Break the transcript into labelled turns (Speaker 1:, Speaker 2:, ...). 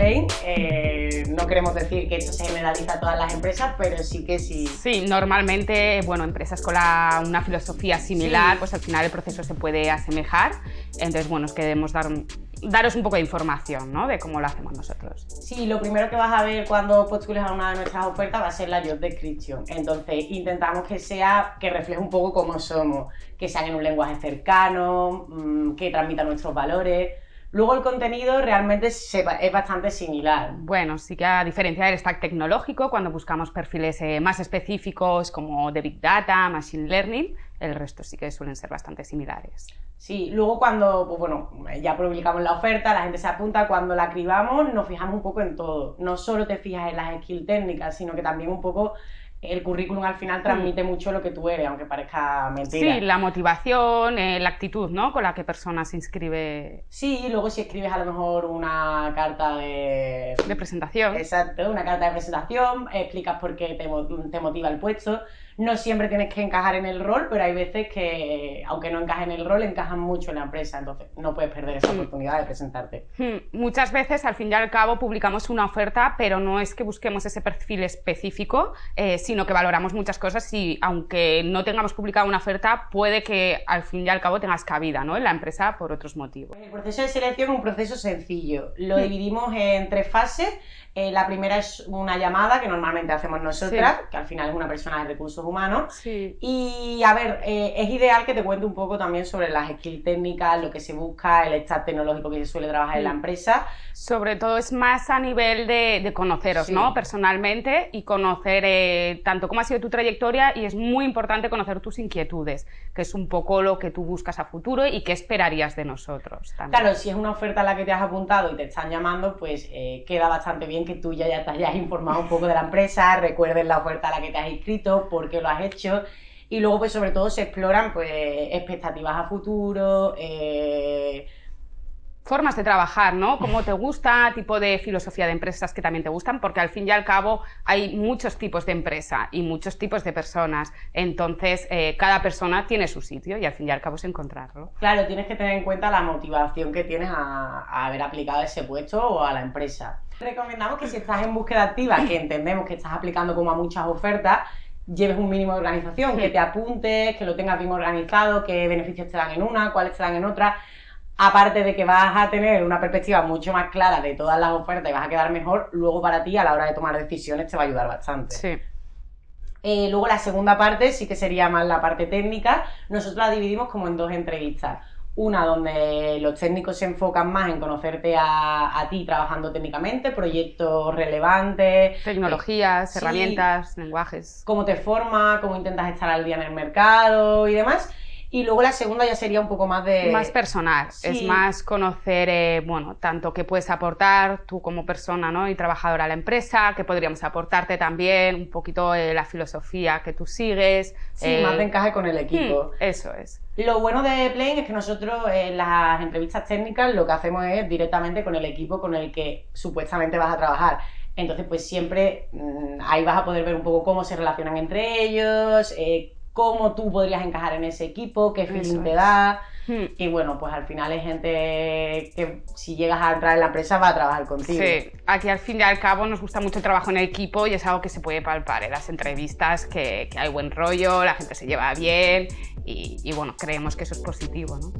Speaker 1: Eh, no queremos decir que esto se generaliza a todas las empresas, pero sí que sí.
Speaker 2: Sí, normalmente, bueno, empresas con una filosofía similar, pues al final el proceso se puede asemejar. Entonces, bueno, queremos dar daros un poco de información ¿no? de cómo lo hacemos nosotros.
Speaker 1: Sí, lo primero que vas a ver cuando postules a una de nuestras ofertas va a ser la job description. Entonces intentamos que sea, que refleje un poco cómo somos, que sean en un lenguaje cercano, mm, que transmita nuestros valores. Luego el contenido realmente es bastante similar.
Speaker 2: Bueno, sí que a diferencia del stack tecnológico, cuando buscamos perfiles eh, más específicos como de Big Data, Machine Learning, el resto sí que suelen ser bastante similares.
Speaker 1: Sí, luego cuando, pues bueno, ya publicamos la oferta, la gente se apunta, cuando la cribamos nos fijamos un poco en todo. No solo te fijas en las skills técnicas, sino que también un poco el currículum al final transmite mucho lo que tú eres, aunque parezca mentira.
Speaker 2: Sí, la motivación, eh, la actitud, ¿no? Con la que persona se inscribe.
Speaker 1: Sí, luego si escribes a lo mejor una carta de...
Speaker 2: De presentación.
Speaker 1: Exacto, una carta de presentación, explicas por qué te, te motiva el puesto no siempre tienes que encajar en el rol, pero hay veces que, aunque no encajes en el rol, encajan mucho en la empresa, entonces no puedes perder esa hmm. oportunidad de presentarte.
Speaker 2: Hmm. Muchas veces, al fin y al cabo, publicamos una oferta, pero no es que busquemos ese perfil específico, eh, sino que valoramos muchas cosas y, aunque no tengamos publicado una oferta, puede que al fin y al cabo tengas cabida ¿no? en la empresa por otros motivos.
Speaker 1: El proceso de selección es un proceso sencillo. Lo hmm. dividimos en tres fases. Eh, la primera es una llamada que normalmente hacemos nosotras, que al final es una persona de recursos humanos. Y a ver, eh, es ideal que te cuente un poco también sobre las skills técnicas, lo que se busca, el stack tecnológico que se suele trabajar en la empresa.
Speaker 2: Sobre todo es más a nivel de, conoceros, ¿no? Personalmente y conocer eh, tanto cómo ha sido tu trayectoria y es muy importante conocer tus inquietudes, que es un poco lo que tú buscas a futuro y qué esperarías de nosotros.
Speaker 1: Claro, si es una oferta a la que te has apuntado y te están llamando, pues queda bastante bien que tú ya, ya te hayas informado un poco de la empresa, recuerdes la oferta a la que te has inscrito, por qué lo has hecho y luego pues sobre todo se exploran pues expectativas a futuro, eh,
Speaker 2: formas de trabajar, ¿no? Cómo te gusta, tipo de filosofía de empresas que también te gustan, porque al fin y al cabo hay muchos tipos de empresa y muchos tipos de personas. Entonces, eh, cada persona tiene su sitio y al fin y al cabo es encontrarlo.
Speaker 1: Claro, tienes que tener en cuenta la motivación que tienes a, a haber aplicado ese puesto o a la empresa. Recomendamos que si estás en búsqueda activa, que entendemos que estás aplicando como a muchas ofertas, lleves un mínimo de organización, que te apuntes, que lo tengas bien organizado, qué beneficios te dan en una, cuáles te dan en otra aparte de que vas a tener una perspectiva mucho más clara de todas las ofertas y vas a quedar mejor, luego para ti a la hora de tomar decisiones te va a ayudar bastante.
Speaker 2: Sí.
Speaker 1: Eh, luego la segunda parte sí que sería más la parte técnica. Nosotros la dividimos como en dos entrevistas. Una donde los técnicos se enfocan más en conocerte a, ti trabajando técnicamente, proyectos relevantes.
Speaker 2: Tecnologías, herramientas, lenguajes.
Speaker 1: Cómo te formas, cómo intentas estar al día en el mercado y demás. Y luego la segunda ya sería un poco más de...
Speaker 2: Más personal, es más conocer, eh, bueno, tanto qué puedes aportar tú como persona ¿no? y trabajadora a la empresa, que podríamos aportarte también, un poquito eh, la filosofía que tú sigues.
Speaker 1: Sí, más de encaje con el equipo.
Speaker 2: Hmm, eso es.
Speaker 1: Lo bueno de Plane es que nosotros en las entrevistas técnicas lo que hacemos es directamente con el equipo con el que supuestamente vas a trabajar. Entonces, pues siempre mm, ahí vas a poder ver un poco cómo se relacionan entre ellos, eh, cómo tú podrías encajar en ese equipo, qué feeling te da. Hmm. Y bueno, pues al final es gente que si llegas a entrar en la empresa va a trabajar contigo.
Speaker 2: Sí, aquí al fin y al cabo nos gusta mucho el trabajo en equipo y es algo que se puede palpar en las entrevistas, que, hay buen rollo, la gente se lleva bien y, y bueno, creemos que eso es positivo, ¿no?